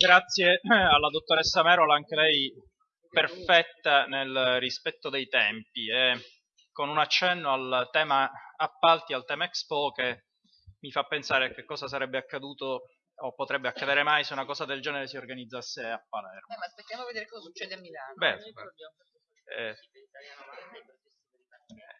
Grazie alla dottoressa Merola, anche lei perfetta nel rispetto dei tempi e con un accenno al tema appalti, al tema Expo che mi fa pensare a che cosa sarebbe accaduto o potrebbe accadere mai se una cosa del genere si organizzasse a Palermo. Eh, ma aspettiamo a vedere cosa succede a Milano. Beh, eh,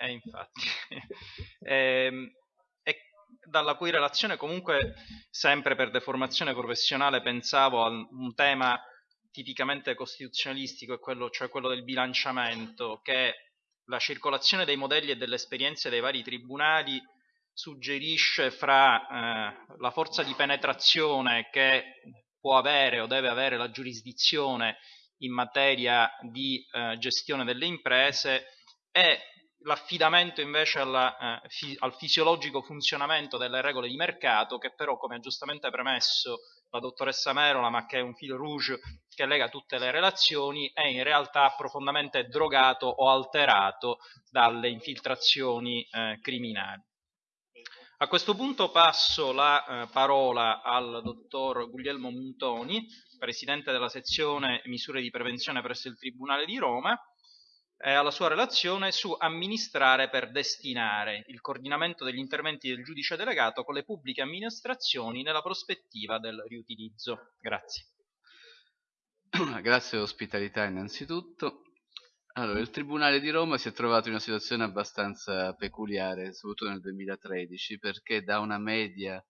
eh, infatti. eh, dalla cui relazione comunque, sempre per deformazione professionale, pensavo a un tema tipicamente costituzionalistico, quello, cioè quello del bilanciamento, che la circolazione dei modelli e delle esperienze dei vari tribunali suggerisce fra eh, la forza di penetrazione che può avere o deve avere la giurisdizione in materia di eh, gestione delle imprese e l'affidamento invece alla, eh, fi, al fisiologico funzionamento delle regole di mercato che però come ha giustamente premesso la dottoressa Merola ma che è un fil rouge che lega tutte le relazioni è in realtà profondamente drogato o alterato dalle infiltrazioni eh, criminali. A questo punto passo la eh, parola al dottor Guglielmo Montoni, presidente della sezione misure di prevenzione presso il Tribunale di Roma, alla sua relazione su amministrare per destinare il coordinamento degli interventi del giudice delegato con le pubbliche amministrazioni nella prospettiva del riutilizzo. Grazie. Grazie dell'ospitalità innanzitutto. Allora, il Tribunale di Roma si è trovato in una situazione abbastanza peculiare, soprattutto nel 2013, perché da una media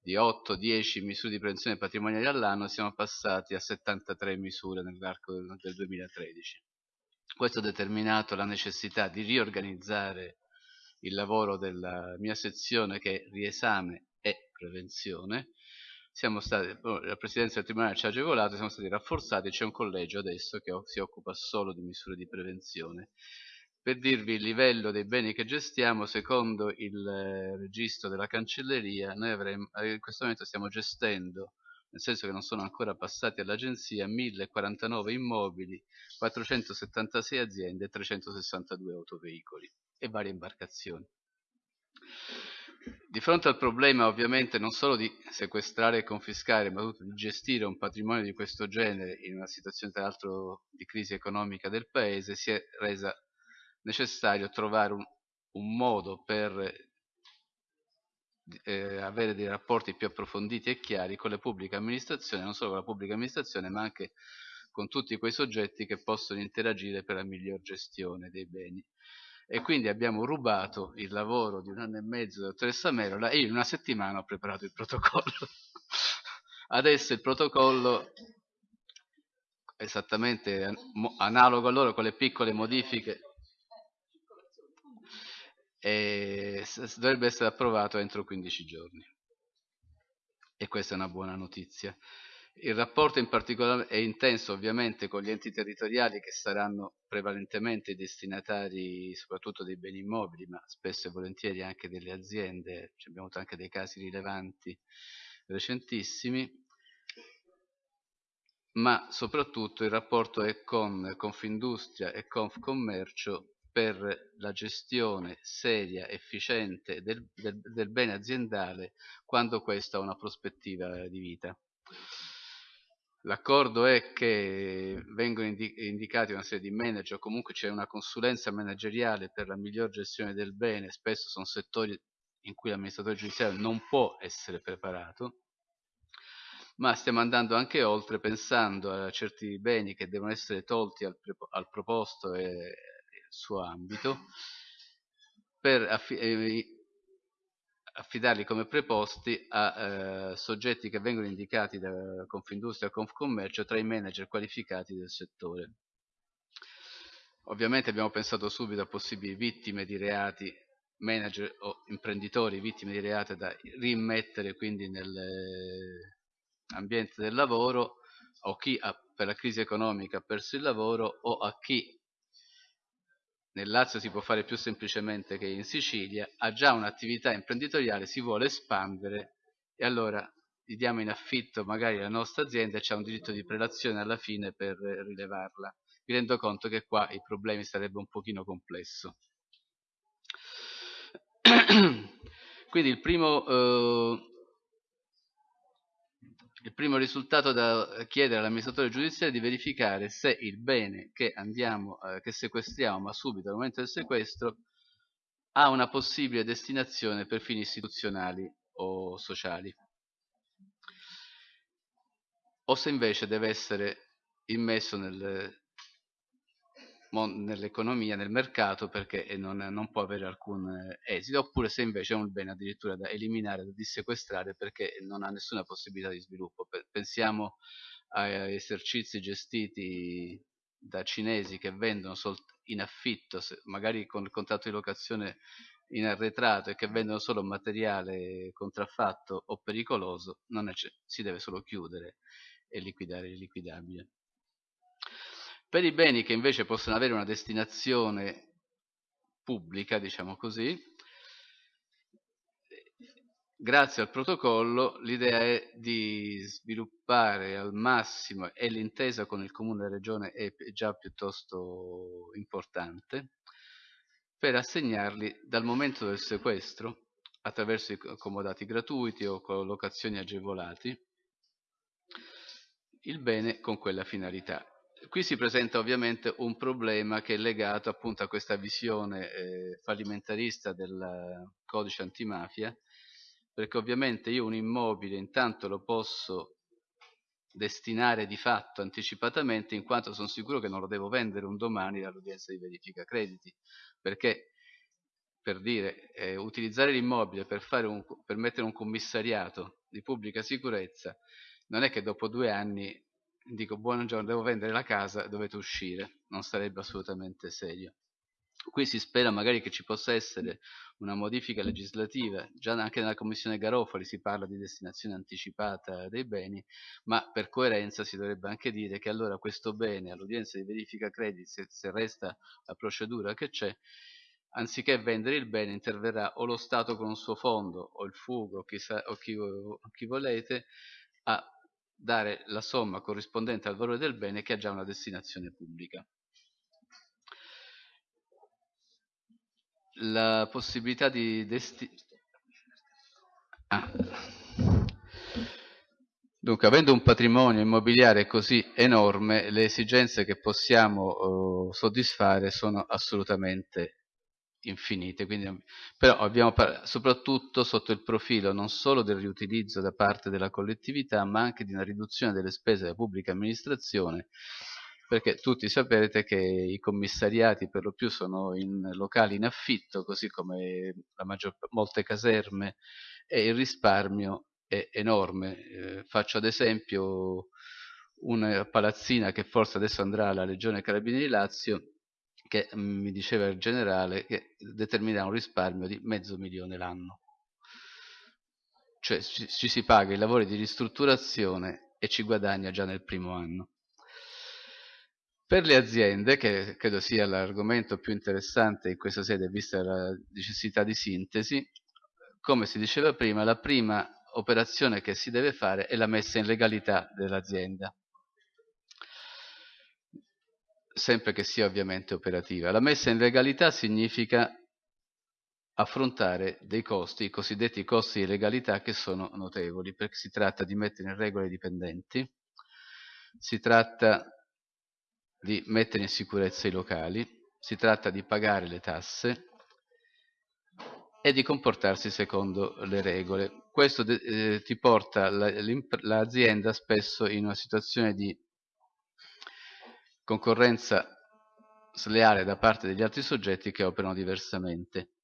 di 8-10 misure di prevenzione patrimoniale all'anno siamo passati a 73 misure nell'arco del 2013. Questo ha determinato la necessità di riorganizzare il lavoro della mia sezione che è riesame e prevenzione stati, oh, la Presidenza del Tribunale ci ha agevolato, siamo stati rafforzati, c'è un collegio adesso che si occupa solo di misure di prevenzione. Per dirvi il livello dei beni che gestiamo, secondo il eh, registro della cancelleria, noi avremo, eh, in questo momento stiamo gestendo, nel senso che non sono ancora passati all'agenzia, 1049 immobili, 476 aziende e 362 autoveicoli e varie imbarcazioni. Di fronte al problema ovviamente non solo di sequestrare e confiscare, ma di gestire un patrimonio di questo genere in una situazione tra l'altro di crisi economica del paese, si è resa necessario trovare un, un modo per eh, avere dei rapporti più approfonditi e chiari con le pubbliche amministrazioni, non solo con la pubblica amministrazione, ma anche con tutti quei soggetti che possono interagire per la miglior gestione dei beni e quindi abbiamo rubato il lavoro di un anno e mezzo della dottoressa Merola e io in una settimana ho preparato il protocollo. Adesso il protocollo esattamente analogo a loro con le piccole modifiche e dovrebbe essere approvato entro 15 giorni. E questa è una buona notizia. Il rapporto in particolare è intenso ovviamente con gli enti territoriali che saranno prevalentemente i destinatari soprattutto dei beni immobili, ma spesso e volentieri anche delle aziende, Ci abbiamo avuto anche dei casi rilevanti recentissimi, ma soprattutto il rapporto è con Confindustria e Confcommercio per la gestione seria, efficiente del, del, del bene aziendale quando questo ha una prospettiva di vita. L'accordo è che vengono indicati una serie di manager, comunque c'è una consulenza manageriale per la miglior gestione del bene, spesso sono settori in cui l'amministratore giudiziario non può essere preparato, ma stiamo andando anche oltre pensando a certi beni che devono essere tolti al, al proposto e suo ambito per affidarli come preposti a eh, soggetti che vengono indicati da Confindustria e Confcommercio tra i manager qualificati del settore. Ovviamente abbiamo pensato subito a possibili vittime di reati, manager o imprenditori vittime di reati da rimettere quindi nell'ambiente del lavoro o chi ha, per la crisi economica ha perso il lavoro o a chi nel Lazio si può fare più semplicemente che in Sicilia, ha già un'attività imprenditoriale, si vuole espandere e allora gli diamo in affitto magari la nostra azienda e c'è un diritto di prelazione alla fine per rilevarla. Mi rendo conto che qua i problemi sarebbe un pochino complesso. Quindi il primo, eh, il primo risultato da chiedere all'amministratore giudiziario è di verificare se il bene che andiamo, eh, che sequestriamo, ma subito al momento del sequestro, ha una possibile destinazione per fini istituzionali o sociali. O se invece deve essere immesso nel, nell'economia, nel mercato perché non, non, può avere alcun eh, esito, oppure se invece è un bene addirittura da eliminare, da dissequestrare perché non ha nessuna possibilità di sviluppo. Pensiamo a esercizi gestiti da cinesi che vendono in affitto, magari con il contratto di locazione in arretrato e che vendono solo materiale contraffatto o pericoloso, si deve solo chiudere e liquidare l'illiquidabile. Per i beni che invece possono avere una destinazione pubblica, diciamo così, grazie al protocollo l'idea è di sviluppare al massimo e l'intesa con il comune e regione è già piuttosto importante per assegnarli dal momento del sequestro attraverso i accomodati gratuiti o collocazioni agevolati il bene con quella finalità qui si presenta ovviamente un problema che è legato appunto a questa visione eh, fallimentarista del codice antimafia, perché ovviamente io un immobile intanto lo posso destinare di fatto anticipatamente in quanto sono sicuro che non lo devo vendere un domani all'udienza di verifica crediti, perché per dire, eh, utilizzare l'immobile per, un, per mettere un commissariato di pubblica sicurezza non è che dopo due anni dico buongiorno, devo vendere la casa, dovete uscire, non sarebbe assolutamente serio. Qui si spera magari che ci possa essere una modifica legislativa, già anche nella commissione Garofali si parla di destinazione anticipata dei beni, ma per coerenza si dovrebbe anche dire che allora questo bene all'udienza di verifica crediti, se, se resta la procedura che c'è, anziché vendere il bene interverrà o lo Stato con un suo fondo o il fugo o chi, sa, o chi, o chi volete a dare la somma corrispondente al valore del bene che ha già una destinazione pubblica. La possibilità di destinare... Ah. Dunque, avendo un patrimonio immobiliare così enorme, le esigenze che possiamo uh, soddisfare sono assolutamente infinite, quindi, però abbiamo soprattutto sotto il profilo non solo del riutilizzo da parte della collettività, ma anche di una riduzione delle spese della pubblica amministrazione, perché tutti sapete che i commissariati per lo più sono in locali in affitto, così come maggior, molte caserme, e il risparmio è enorme. Eh, faccio ad esempio una palazzina che forse adesso andrà alla Regione Carabinieri Lazio, che mm, mi diceva il generale che determinerà un risparmio di mezzo milione l'anno. Cioè ci, ci si paga i lavori di ristrutturazione e ci guadagna già nel primo anno. Per le aziende, che credo sia l'argomento più interessante in questa sede vista la necessità di sintesi, come si diceva prima, la prima operazione che si deve fare è la messa in legalità dell'azienda sempre che sia ovviamente operativa. La messa in legalità significa affrontare dei costi, i cosiddetti costi di legalità che sono notevoli, perché si tratta di mettere in regola i dipendenti, si tratta di mettere in sicurezza i locali, si tratta di pagare le tasse e di comportarsi secondo le regole. Questo eh, ti porta l'azienda spesso in una situazione di concorrenza sleale da parte degli altri soggetti che operano diversamente.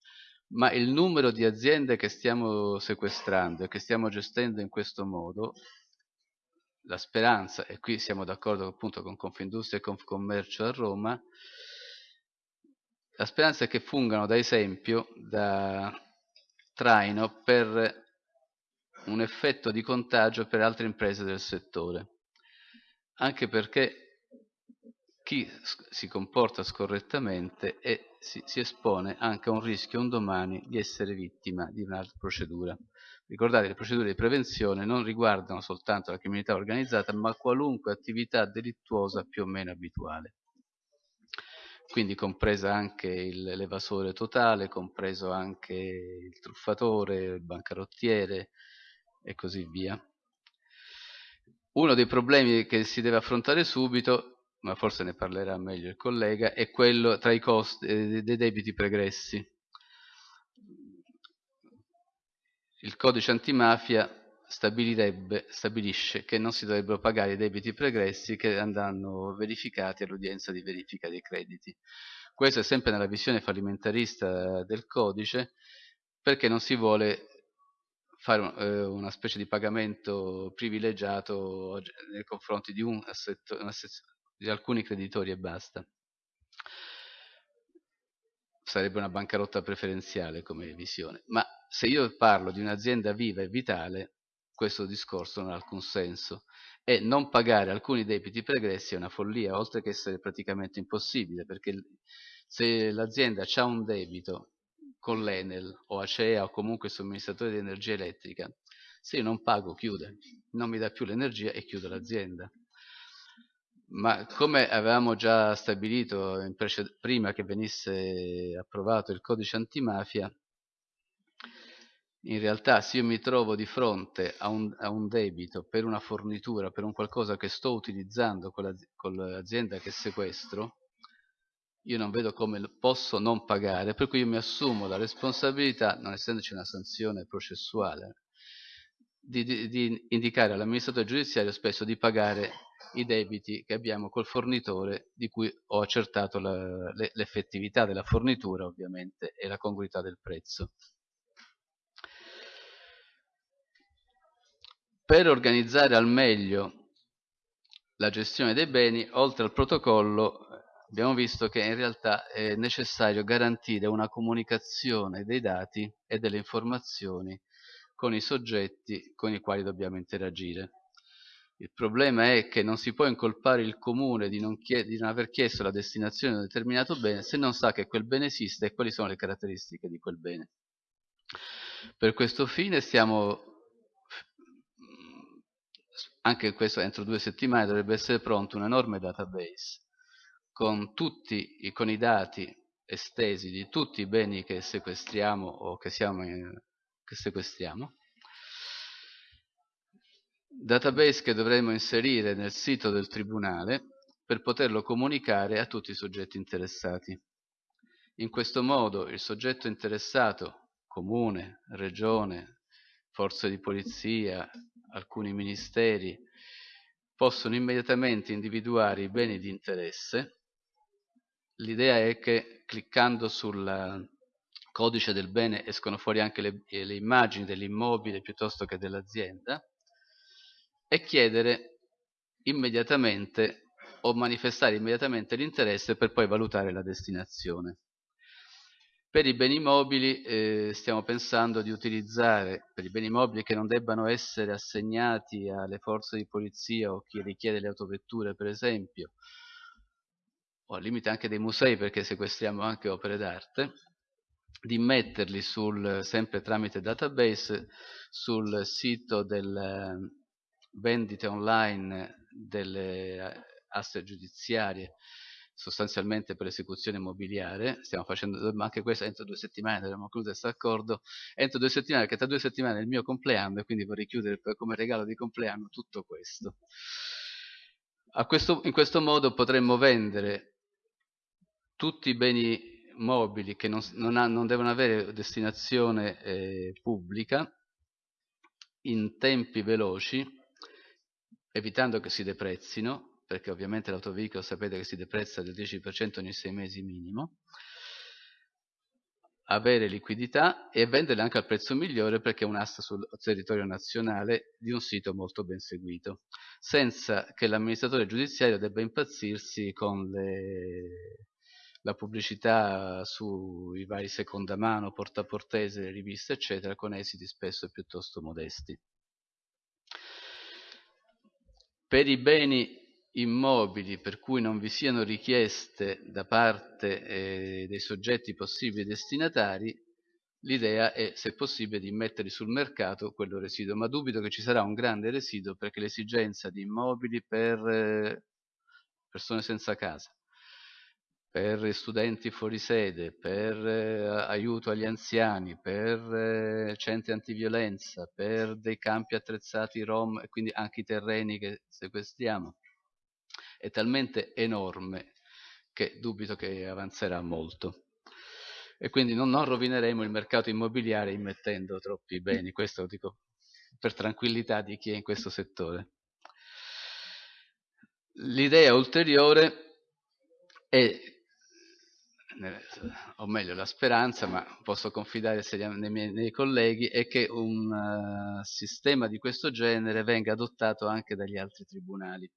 Ma il numero di aziende che stiamo sequestrando e che stiamo gestendo in questo modo, la speranza, e qui siamo d'accordo appunto con Confindustria e Confcommercio a Roma, la speranza è che fungano da esempio, da traino per un effetto di contagio per altre imprese del settore. Anche perché chi si comporta scorrettamente e si, si, espone anche a un rischio un domani di essere vittima di un'altra procedura. Ricordate, le procedure di prevenzione non riguardano soltanto la criminalità organizzata, ma qualunque attività delittuosa più o meno abituale. Quindi compresa anche l'evasore totale, compreso anche il truffatore, il bancarottiere e così via. uno dei problemi che si deve affrontare subito, ma forse ne parlerà meglio il collega, è quello tra i costi eh, dei debiti pregressi. Il codice antimafia stabilisce che non si dovrebbero pagare i debiti pregressi che andranno verificati all'udienza di verifica dei crediti. Questo è sempre nella visione fallimentarista del codice perché non si vuole fare eh, una specie di pagamento privilegiato nei confronti di, un assetto, un assetto, di alcuni creditori e basta. Sarebbe una bancarotta preferenziale come visione. Ma se io parlo di un'azienda viva e vitale, questo discorso non ha alcun senso e non pagare alcuni debiti pregressi è una follia, oltre che essere praticamente impossibile, perché se l'azienda ha un debito con l'Enel o Acea o comunque il somministratore di energia elettrica, se io non pago chiude, non mi dà più l'energia e chiudo l'azienda. Ma come avevamo già stabilito prima che venisse approvato il codice antimafia, in realtà se io mi trovo di fronte a un, a un debito per una fornitura, per un qualcosa che sto utilizzando con, l'azienda che sequestro, io non vedo come posso non pagare, per cui io mi assumo la responsabilità, non essendoci una sanzione processuale, di, di, di indicare all'amministratore giudiziario spesso di pagare i debiti che abbiamo col fornitore di cui ho accertato l'effettività della fornitura ovviamente e la congruità del prezzo. Per organizzare al meglio la gestione dei beni, oltre al protocollo, abbiamo visto che in realtà è necessario garantire una comunicazione dei dati e delle informazioni con i soggetti con i quali dobbiamo interagire. Il problema è che non si può incolpare il comune di non, di non, aver chiesto la destinazione di un determinato bene se non sa che quel bene esiste e quali sono le caratteristiche di quel bene. Per questo fine stiamo anche questo entro due settimane dovrebbe essere pronto un enorme database con, tutti, con i dati estesi di tutti i beni che sequestriamo o che, in, che sequestriamo database che dovremo inserire nel sito del tribunale per poterlo comunicare a tutti i soggetti interessati. In questo modo il soggetto interessato, comune, regione, forze di polizia, alcuni ministeri possono immediatamente individuare i beni di interesse. L'idea è che cliccando sul codice del bene escono fuori anche le, le immagini dell'immobile piuttosto che dell'azienda e chiedere immediatamente o manifestare immediatamente l'interesse per poi valutare la destinazione. Per i beni mobili eh, stiamo pensando di utilizzare, per i beni mobili che non debbano essere assegnati alle forze di polizia o chi richiede le autovetture per esempio, o al limite anche dei musei perché sequestriamo anche opere d'arte, di metterli sul, sempre tramite database sul sito delle vendite online delle aste giudiziarie sostanzialmente per l'esecuzione immobiliare, stiamo facendo anche questo entro due settimane, dovremmo concludere questo accordo, entro due settimane, che tra due settimane è il mio compleanno e quindi vorrei chiudere come regalo di compleanno tutto questo. questo in questo modo potremmo vendere tutti i beni mobili che non, non, ha, non devono avere destinazione eh, pubblica in tempi veloci, evitando che si deprezzino, perché ovviamente l'autoveicolo sapete che si deprezza del 10% ogni 6 mesi minimo, avere liquidità e venderle anche al prezzo migliore perché è un'asta sul territorio nazionale di un sito molto ben seguito, senza che l'amministratore giudiziario debba impazzirsi con le, la pubblicità sui vari seconda mano, portaportese, riviste eccetera, con esiti spesso piuttosto modesti. Per i beni immobili per cui non vi siano richieste da parte eh, dei soggetti possibili destinatari, l'idea è, se possibile, di metterli sul mercato quello residuo, ma dubito che ci sarà un grande residuo perché l'esigenza di immobili per eh, persone senza casa, per studenti fuori sede, per eh, aiuto agli anziani, per eh, centri antiviolenza, per dei campi attrezzati rom e quindi anche i terreni che sequestriamo, è talmente enorme che dubito che avanzerà molto. E quindi non, non rovineremo il mercato immobiliare immettendo troppi beni, questo lo dico per tranquillità di chi è in questo settore. L'idea ulteriore è, o meglio la speranza, ma posso confidare nei miei nei colleghi, è che un uh, sistema di questo genere venga adottato anche dagli altri tribunali.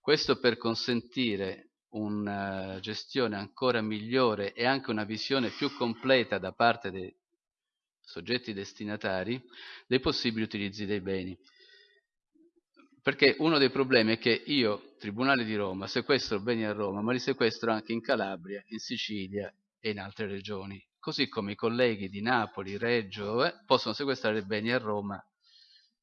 Questo per consentire una gestione ancora migliore e anche una visione più completa da parte dei soggetti destinatari dei possibili utilizzi dei beni. Perché uno dei problemi è che io, Tribunale di Roma, sequestro beni a Roma, ma li sequestro anche in Calabria, in Sicilia e in altre regioni. Così come i colleghi di Napoli, Reggio, eh, possono sequestrare beni a Roma,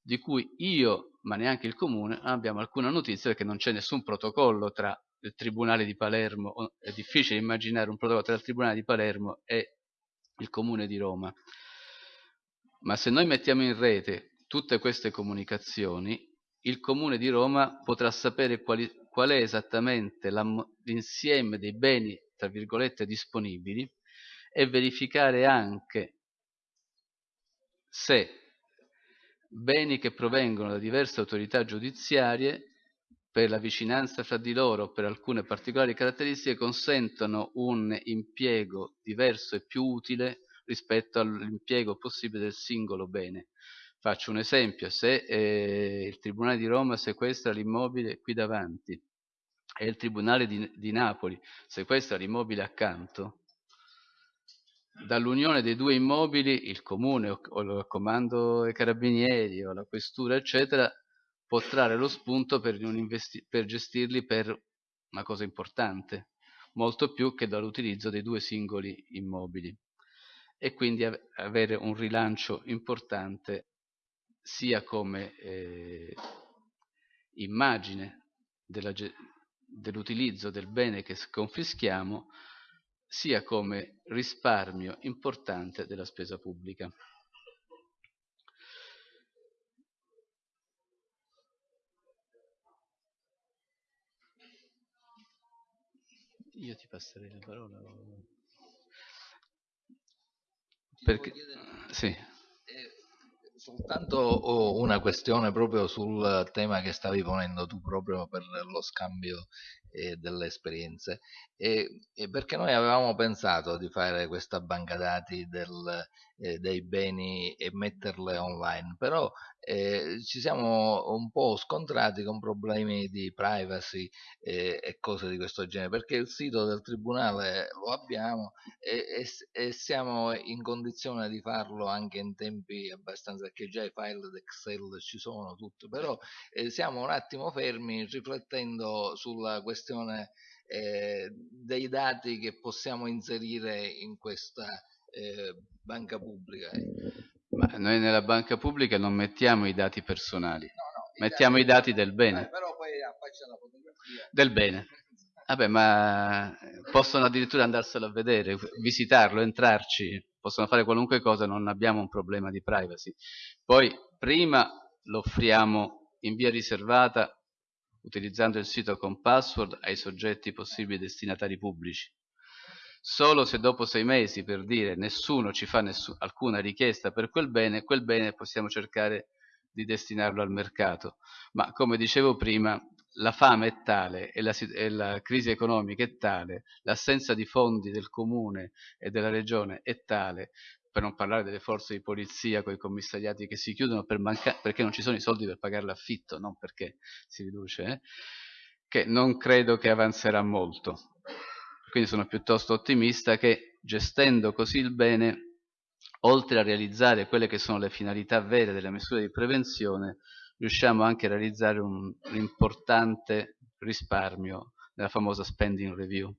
di cui io, ma neanche il Comune, non abbiamo alcuna notizia perché non c'è nessun protocollo tra il Tribunale di Palermo, è difficile immaginare un protocollo tra il Tribunale di Palermo e il Comune di Roma. Ma se noi mettiamo in rete tutte queste comunicazioni, il Comune di Roma potrà sapere quali, qual è esattamente l'insieme dei beni, tra virgolette, disponibili e verificare anche se beni che provengono da diverse autorità giudiziarie per la vicinanza fra di loro per alcune particolari caratteristiche consentono un impiego diverso e più utile rispetto all'impiego possibile del singolo bene. Faccio un esempio, se eh, il Tribunale di Roma sequestra l'immobile qui davanti e il Tribunale di, di Napoli sequestra l'immobile accanto, dall'unione dei due immobili il comune o, o il comando dei carabinieri o la questura eccetera può trarre lo spunto per, per gestirli per una cosa importante molto più che dall'utilizzo dei due singoli immobili. E quindi avere un rilancio importante sia come eh, immagine dell'utilizzo del bene che confischiamo, sia come risparmio importante della spesa pubblica. Io ti passerei la parola. Perché, sì. Soltanto una questione proprio sul tema che stavi ponendo tu proprio per lo scambio eh, delle esperienze. E, e, perché noi avevamo pensato di fare questa banca dati del, eh, dei beni e metterle online, però eh, ci siamo un po' scontrati con problemi di privacy eh, e cose di questo genere, perché il sito del tribunale lo abbiamo e, e, e, siamo in condizione di farlo anche in tempi abbastanza, perché già i file d'Excel ci sono tutto, però eh, siamo un attimo fermi riflettendo sulla questione eh, dei dati che possiamo inserire in questa eh, banca pubblica. Ma noi nella banca pubblica non mettiamo i dati personali, no, no, i mettiamo dati, i dati del bene. Eh, però poi affaccia la fotografia. Del bene. Vabbè, ma possono addirittura andarselo a vedere, visitarlo, entrarci, possono fare qualunque cosa, non abbiamo un problema di privacy. Poi, prima lo offriamo in via riservata utilizzando il sito con password ai soggetti possibili destinatari pubblici. Solo se dopo sei mesi, per dire, nessuno ci fa nessun, alcuna richiesta per quel bene, quel bene possiamo cercare di destinarlo al mercato. Ma come dicevo prima, la fame è tale e la, e la crisi economica è tale, l'assenza di fondi del comune e della regione è tale per non parlare delle forze di polizia con i commissariati che si chiudono per perché non ci sono i soldi per pagare l'affitto, non perché si riduce, eh? che non credo che avanzerà molto. Quindi sono piuttosto ottimista che gestendo così il bene, oltre a realizzare quelle che sono le finalità vere delle misure di prevenzione, riusciamo anche a realizzare un, un importante risparmio nella famosa spending review.